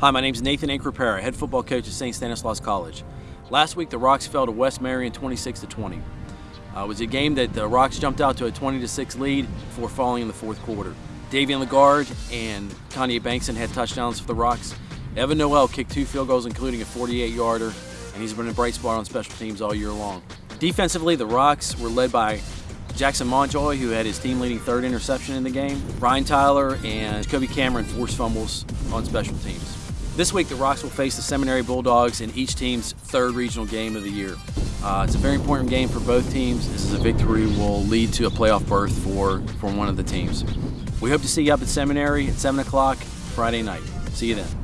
Hi, my name is Nathan Increpera, head football coach at St. Stanislaus College. Last week, the Rocks fell to West Marion 26 to 20. Uh, it was a game that the Rocks jumped out to a 20 to 6 lead before falling in the fourth quarter. Davian Lagarde and Kanye Bankson had touchdowns for the Rocks. Evan Noel kicked two field goals, including a 48-yarder, and he's been a bright spot on special teams all year long. Defensively, the Rocks were led by Jackson Montjoy, who had his team-leading third interception in the game. Ryan Tyler and Kobe Cameron forced fumbles on special teams. This week, the Rocks will face the Seminary Bulldogs in each team's third regional game of the year. Uh, it's a very important game for both teams. This is a victory will lead to a playoff berth for, for one of the teams. We hope to see you up at Seminary at 7 o'clock Friday night. See you then.